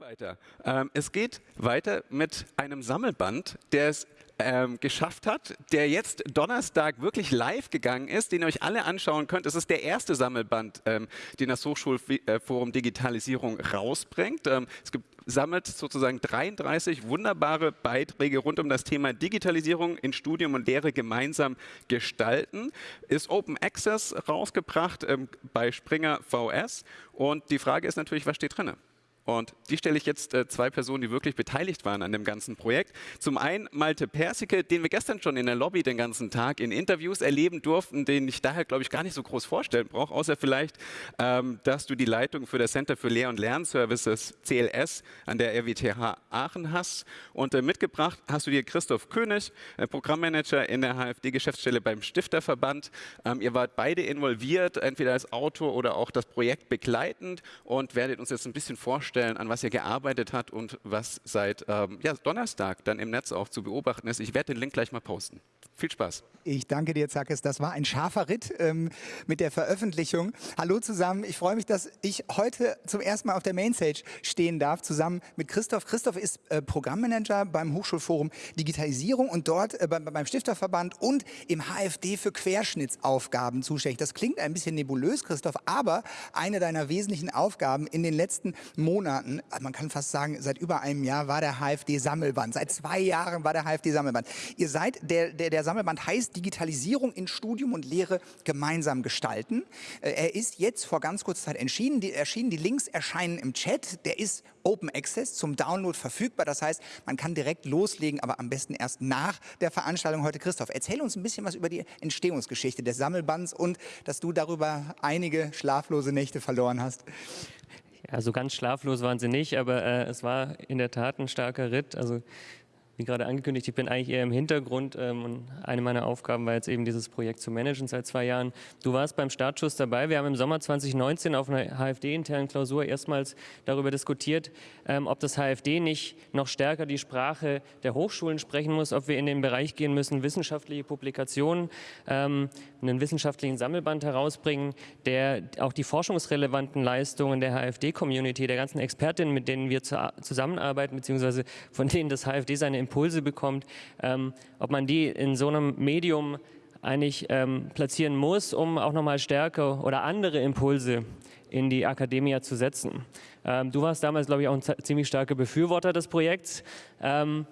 weiter. Ähm, es geht weiter mit einem Sammelband, der es ähm, geschafft hat, der jetzt Donnerstag wirklich live gegangen ist, den ihr euch alle anschauen könnt. Es ist der erste Sammelband, ähm, den das Hochschulforum Digitalisierung rausbringt. Ähm, es gibt, sammelt sozusagen 33 wunderbare Beiträge rund um das Thema Digitalisierung in Studium und Lehre gemeinsam gestalten. Ist Open Access rausgebracht ähm, bei Springer VS. Und die Frage ist natürlich, was steht drin? Und die stelle ich jetzt äh, zwei Personen, die wirklich beteiligt waren an dem ganzen Projekt. Zum einen Malte Persike, den wir gestern schon in der Lobby den ganzen Tag in Interviews erleben durften, den ich daher, glaube ich, gar nicht so groß vorstellen brauche, außer vielleicht, ähm, dass du die Leitung für das Center für Lehr- und Lernservices CLS an der RWTH Aachen hast. Und äh, mitgebracht hast du dir Christoph König, äh, Programmmanager in der HFD-Geschäftsstelle beim Stifterverband. Ähm, ihr wart beide involviert, entweder als Autor oder auch das Projekt begleitend und werdet uns jetzt ein bisschen vorstellen, vorstellen, an was ihr gearbeitet habt und was seit ähm, ja, Donnerstag dann im Netz auch zu beobachten ist. Ich werde den Link gleich mal posten. Viel Spaß. Ich danke dir, Zackes. Das war ein scharfer Ritt ähm, mit der Veröffentlichung. Hallo zusammen. Ich freue mich, dass ich heute zum ersten Mal auf der Mainstage stehen darf, zusammen mit Christoph. Christoph ist äh, Programmmanager beim Hochschulforum Digitalisierung und dort äh, beim, beim Stifterverband und im HFD für Querschnittsaufgaben zuständig. Das klingt ein bisschen nebulös, Christoph, aber eine deiner wesentlichen Aufgaben in den letzten Monaten, man kann fast sagen, seit über einem Jahr war der HFD-Sammelband. Seit zwei Jahren war der HFD-Sammelband. Ihr seid der, der, der Sammelband heißt Digitalisierung in Studium und Lehre gemeinsam gestalten. Äh, er ist jetzt vor ganz kurzer Zeit erschienen. Die, erschienen. die Links erscheinen im Chat. Der ist Open Access zum Download verfügbar. Das heißt, man kann direkt loslegen, aber am besten erst nach der Veranstaltung heute. Christoph, erzähl uns ein bisschen was über die Entstehungsgeschichte des Sammelbands und dass du darüber einige schlaflose Nächte verloren hast. Ja, so ganz schlaflos waren sie nicht, aber äh, es war in der Tat ein starker Ritt. Also wie gerade angekündigt, ich bin eigentlich eher im Hintergrund ähm, und eine meiner Aufgaben war jetzt eben dieses Projekt zu managen seit zwei Jahren. Du warst beim Startschuss dabei. Wir haben im Sommer 2019 auf einer HFD-internen Klausur erstmals darüber diskutiert, ähm, ob das HFD nicht noch stärker die Sprache der Hochschulen sprechen muss, ob wir in den Bereich gehen müssen, wissenschaftliche Publikationen, ähm, einen wissenschaftlichen Sammelband herausbringen, der auch die forschungsrelevanten Leistungen der HFD-Community, der ganzen Expertinnen, mit denen wir zusammenarbeiten, beziehungsweise von denen das HFD seine Impulse bekommt, ähm, ob man die in so einem Medium eigentlich ähm, platzieren muss, um auch nochmal stärker oder andere Impulse in die Akademie zu setzen. Ähm, du warst damals, glaube ich, auch ein ziemlich starker Befürworter des Projekts. Ähm,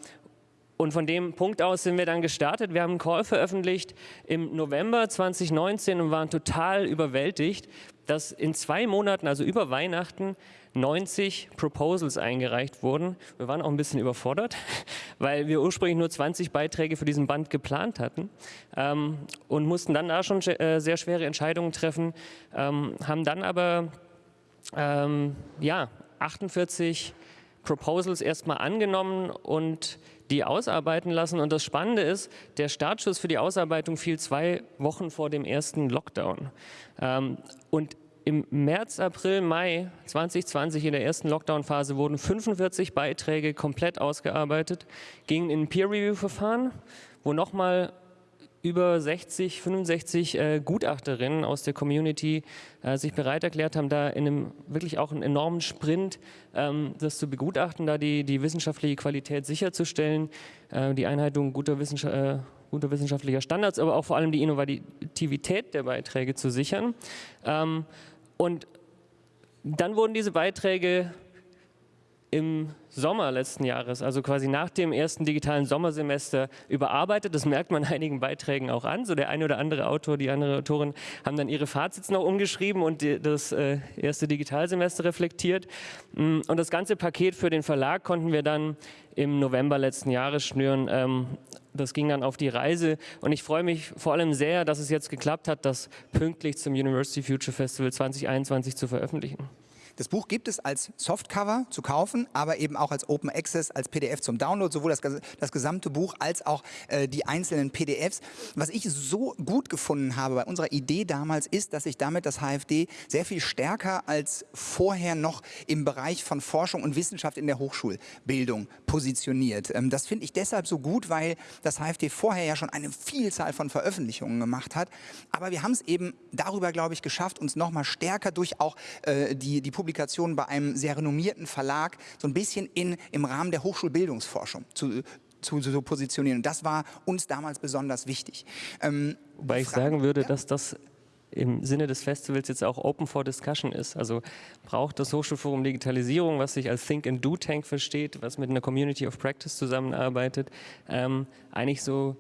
und von dem Punkt aus sind wir dann gestartet. Wir haben einen Call veröffentlicht im November 2019 und waren total überwältigt, dass in zwei Monaten, also über Weihnachten, 90 Proposals eingereicht wurden. Wir waren auch ein bisschen überfordert, weil wir ursprünglich nur 20 Beiträge für diesen Band geplant hatten ähm, und mussten dann da schon äh, sehr schwere Entscheidungen treffen, ähm, haben dann aber ähm, ja, 48 Proposals erstmal angenommen und die ausarbeiten lassen. Und das Spannende ist, der Startschuss für die Ausarbeitung fiel zwei Wochen vor dem ersten Lockdown. Ähm, und im März, April, Mai 2020 in der ersten Lockdown-Phase wurden 45 Beiträge komplett ausgearbeitet, gingen in ein Peer-Review-Verfahren, wo nochmal über 60, 65 äh, Gutachterinnen aus der Community äh, sich bereit erklärt haben, da in einem wirklich auch einen enormen Sprint ähm, das zu begutachten, da die, die wissenschaftliche Qualität sicherzustellen, äh, die Einhaltung guter, Wissenschaft, äh, guter, wissenschaftlicher Standards, aber auch vor allem die Innovativität der Beiträge zu sichern. Ähm, und dann wurden diese Beiträge im Sommer letzten Jahres, also quasi nach dem ersten digitalen Sommersemester überarbeitet. Das merkt man einigen Beiträgen auch an. So der eine oder andere Autor, die andere Autorin haben dann ihre Fazits noch umgeschrieben und das äh, erste Digitalsemester reflektiert. Mm, und das ganze Paket für den Verlag konnten wir dann im November letzten Jahres schnüren. Ähm, das ging dann auf die Reise und ich freue mich vor allem sehr, dass es jetzt geklappt hat, das pünktlich zum University Future Festival 2021 zu veröffentlichen. Das Buch gibt es als Softcover zu kaufen, aber eben auch als Open Access, als PDF zum Download, sowohl das, das gesamte Buch als auch äh, die einzelnen PDFs. Was ich so gut gefunden habe bei unserer Idee damals ist, dass sich damit das HFD sehr viel stärker als vorher noch im Bereich von Forschung und Wissenschaft in der Hochschulbildung positioniert. Ähm, das finde ich deshalb so gut, weil das HFD vorher ja schon eine Vielzahl von Veröffentlichungen gemacht hat. Aber wir haben es eben darüber, glaube ich, geschafft, uns nochmal stärker durch auch äh, die, die Publikation Publikation bei einem sehr renommierten Verlag so ein bisschen in, im Rahmen der Hochschulbildungsforschung zu, zu, zu positionieren. Und das war uns damals besonders wichtig. Ähm, Wobei ich sagen würde, ja? dass das im Sinne des Festivals jetzt auch Open for Discussion ist. Also braucht das Hochschulforum Digitalisierung, was sich als Think and Do Tank versteht, was mit einer Community of Practice zusammenarbeitet, ähm, eigentlich so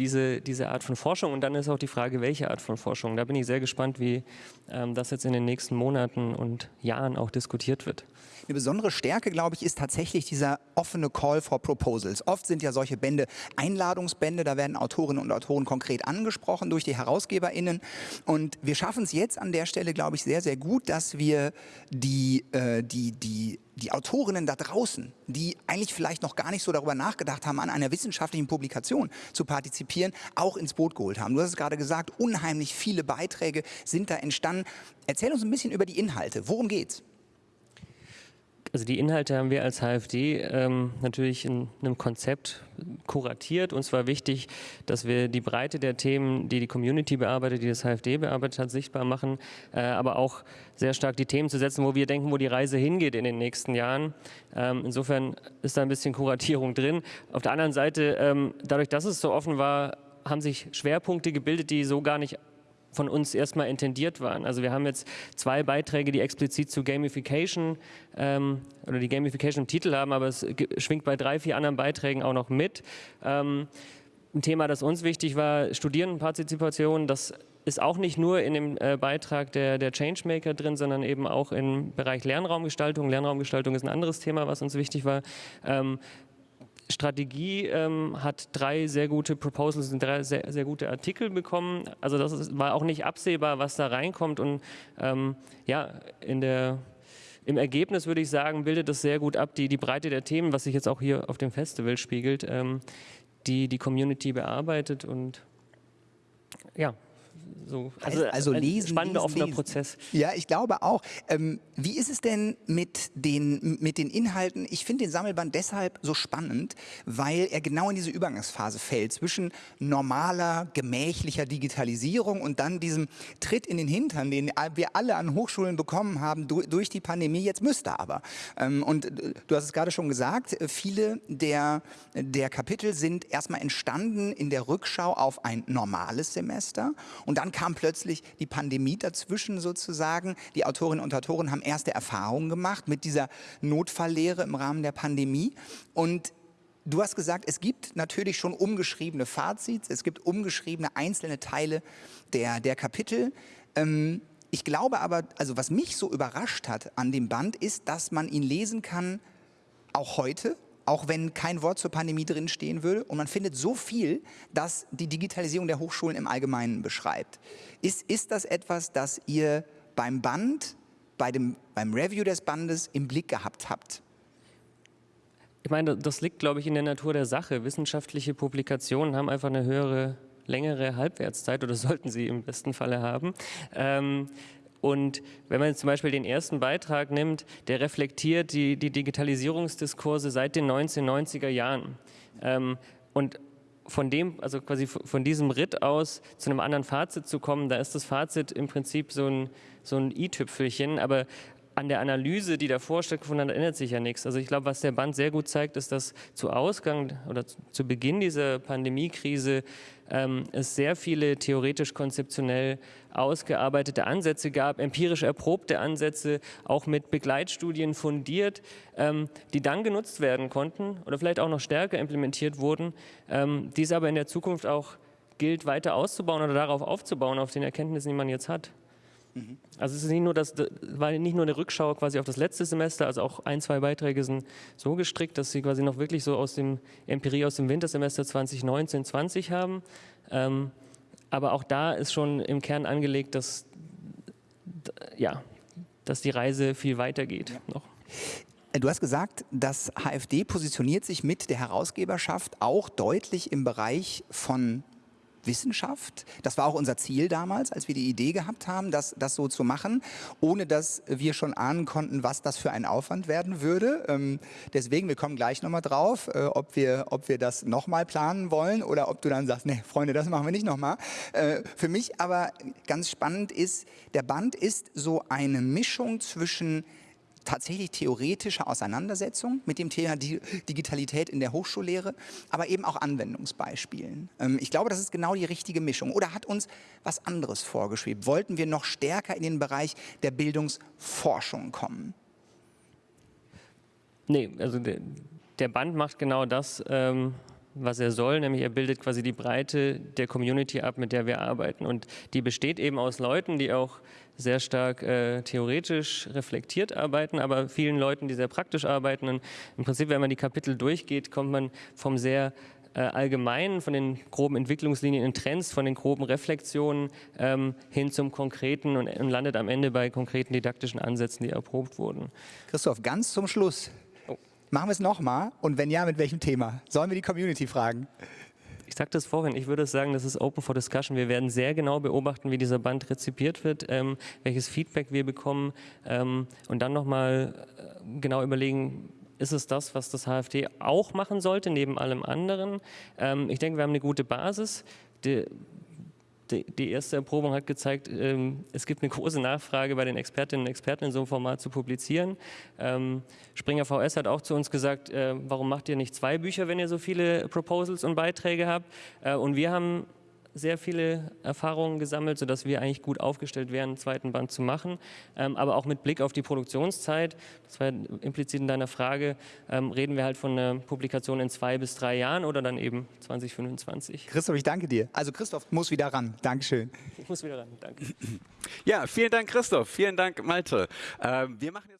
diese, diese Art von Forschung. Und dann ist auch die Frage, welche Art von Forschung. Da bin ich sehr gespannt, wie ähm, das jetzt in den nächsten Monaten und Jahren auch diskutiert wird. Eine besondere Stärke, glaube ich, ist tatsächlich dieser offene Call for Proposals. Oft sind ja solche Bände Einladungsbände, da werden Autorinnen und Autoren konkret angesprochen durch die HerausgeberInnen. Und wir schaffen es jetzt an der Stelle, glaube ich, sehr, sehr gut, dass wir die, äh, die, die die Autorinnen da draußen, die eigentlich vielleicht noch gar nicht so darüber nachgedacht haben, an einer wissenschaftlichen Publikation zu partizipieren, auch ins Boot geholt haben. Du hast es gerade gesagt, unheimlich viele Beiträge sind da entstanden. Erzähl uns ein bisschen über die Inhalte. Worum geht's? Also die Inhalte haben wir als HFD ähm, natürlich in einem Konzept kuratiert. Uns war wichtig, dass wir die Breite der Themen, die die Community bearbeitet, die das HFD bearbeitet hat, sichtbar machen, äh, aber auch sehr stark die Themen zu setzen, wo wir denken, wo die Reise hingeht in den nächsten Jahren. Ähm, insofern ist da ein bisschen Kuratierung drin. Auf der anderen Seite, ähm, dadurch, dass es so offen war, haben sich Schwerpunkte gebildet, die so gar nicht von uns erstmal intendiert waren. Also wir haben jetzt zwei Beiträge, die explizit zu Gamification ähm, oder die Gamification im Titel haben, aber es schwingt bei drei, vier anderen Beiträgen auch noch mit. Ähm, ein Thema, das uns wichtig war, Studierendenpartizipation, das ist auch nicht nur in dem äh, Beitrag der, der Changemaker drin, sondern eben auch im Bereich Lernraumgestaltung. Lernraumgestaltung ist ein anderes Thema, was uns wichtig war. Ähm, Strategie ähm, hat drei sehr gute Proposals und drei sehr, sehr gute Artikel bekommen. Also das ist, war auch nicht absehbar, was da reinkommt. Und ähm, ja, in der, im Ergebnis würde ich sagen, bildet das sehr gut ab, die, die Breite der Themen, was sich jetzt auch hier auf dem Festival spiegelt, ähm, die die Community bearbeitet. Und ja, so, also, also ein lesen, spannender lesen, offener lesen. Prozess. Ja, ich glaube auch. Ähm, wie ist es denn mit den, mit den Inhalten? Ich finde den Sammelband deshalb so spannend, weil er genau in diese Übergangsphase fällt zwischen normaler, gemächlicher Digitalisierung und dann diesem Tritt in den Hintern, den wir alle an Hochschulen bekommen haben durch die Pandemie. Jetzt müsste aber. Ähm, und äh, du hast es gerade schon gesagt, viele der, der Kapitel sind erstmal entstanden in der Rückschau auf ein normales Semester und dann kam plötzlich die Pandemie dazwischen sozusagen. Die Autorinnen und Autoren haben erste Erfahrungen gemacht mit dieser Notfalllehre im Rahmen der Pandemie. Und Du hast gesagt, es gibt natürlich schon umgeschriebene Fazits, es gibt umgeschriebene einzelne Teile der, der Kapitel. Ähm, ich glaube aber, also was mich so überrascht hat an dem Band, ist, dass man ihn lesen kann, auch heute, auch wenn kein Wort zur Pandemie drin stehen würde. Und man findet so viel, das die Digitalisierung der Hochschulen im Allgemeinen beschreibt. Ist, ist das etwas, das ihr beim Band, bei dem, beim Review des Bandes im Blick gehabt habt? Ich meine, das liegt, glaube ich, in der Natur der Sache. Wissenschaftliche Publikationen haben einfach eine höhere, längere Halbwertszeit oder sollten sie im besten Falle haben. Ähm, und wenn man zum Beispiel den ersten Beitrag nimmt, der reflektiert die, die Digitalisierungsdiskurse seit den 1990er Jahren. Ähm, und von dem, also quasi von diesem Ritt aus zu einem anderen Fazit zu kommen, da ist das Fazit im Prinzip so ein, so ein i-Tüpfelchen, aber an der Analyse, die davor stattgefunden hat, ändert sich ja nichts. Also ich glaube, was der Band sehr gut zeigt, ist, dass zu Ausgang oder zu Beginn dieser Pandemiekrise ähm, es sehr viele theoretisch-konzeptionell ausgearbeitete Ansätze gab, empirisch erprobte Ansätze, auch mit Begleitstudien fundiert, ähm, die dann genutzt werden konnten oder vielleicht auch noch stärker implementiert wurden, ähm, dies aber in der Zukunft auch gilt, weiter auszubauen oder darauf aufzubauen, auf den Erkenntnissen, die man jetzt hat. Mhm. Also es ist nicht nur das, war nicht nur eine Rückschau quasi auf das letzte Semester, also auch ein, zwei Beiträge sind so gestrickt, dass sie quasi noch wirklich so aus dem Empirie aus dem Wintersemester 2019, 20 haben. Ähm, aber auch da ist schon im Kern angelegt, dass, ja, dass die Reise viel weiter geht ja. noch. Du hast gesagt, das HFD positioniert sich mit der Herausgeberschaft auch deutlich im Bereich von Wissenschaft. Das war auch unser Ziel damals, als wir die Idee gehabt haben, das, das so zu machen, ohne dass wir schon ahnen konnten, was das für ein Aufwand werden würde. Ähm, deswegen, wir kommen gleich nochmal drauf, äh, ob, wir, ob wir das nochmal planen wollen oder ob du dann sagst, nee, Freunde, das machen wir nicht nochmal. Äh, für mich aber ganz spannend ist, der Band ist so eine Mischung zwischen tatsächlich theoretische Auseinandersetzung mit dem Thema Digitalität in der Hochschullehre, aber eben auch Anwendungsbeispielen. Ähm, ich glaube, das ist genau die richtige Mischung. Oder hat uns was anderes vorgeschwebt? Wollten wir noch stärker in den Bereich der Bildungsforschung kommen? Nee, also der, Band macht genau das, ähm, was er soll, nämlich er bildet quasi die Breite der Community ab, mit der wir arbeiten. Und die besteht eben aus Leuten, die auch sehr stark äh, theoretisch reflektiert arbeiten, aber vielen Leuten, die sehr praktisch arbeiten. Und im Prinzip, wenn man die Kapitel durchgeht, kommt man vom sehr äh, allgemeinen, von den groben Entwicklungslinien in Trends, von den groben Reflexionen ähm, hin zum Konkreten und, und landet am Ende bei konkreten didaktischen Ansätzen, die erprobt wurden. Christoph, ganz zum Schluss. Machen wir es nochmal und wenn ja, mit welchem Thema? Sollen wir die Community fragen? Ich sagte es vorhin, ich würde sagen, das ist open for discussion. Wir werden sehr genau beobachten, wie dieser Band rezipiert wird, ähm, welches Feedback wir bekommen ähm, und dann nochmal äh, genau überlegen, ist es das, was das HFT auch machen sollte, neben allem anderen. Ähm, ich denke, wir haben eine gute Basis. Die, die, erste Erprobung hat gezeigt, ähm, es gibt eine große Nachfrage bei den Expertinnen und Experten in so einem Format zu publizieren. Ähm, Springer VS hat auch zu uns gesagt, äh, warum macht ihr nicht zwei Bücher, wenn ihr so viele Proposals und Beiträge habt? Äh, und wir haben sehr viele Erfahrungen gesammelt, sodass wir eigentlich gut aufgestellt wären, einen zweiten Band zu machen. Ähm, aber auch mit Blick auf die Produktionszeit, das war implizit in deiner Frage, ähm, reden wir halt von einer Publikation in zwei bis drei Jahren oder dann eben 2025. Christoph, ich danke dir. Also Christoph muss wieder ran. Dankeschön. Ich muss wieder ran. Danke. Ja, vielen Dank Christoph. Vielen Dank Malte. Ähm, wir machen jetzt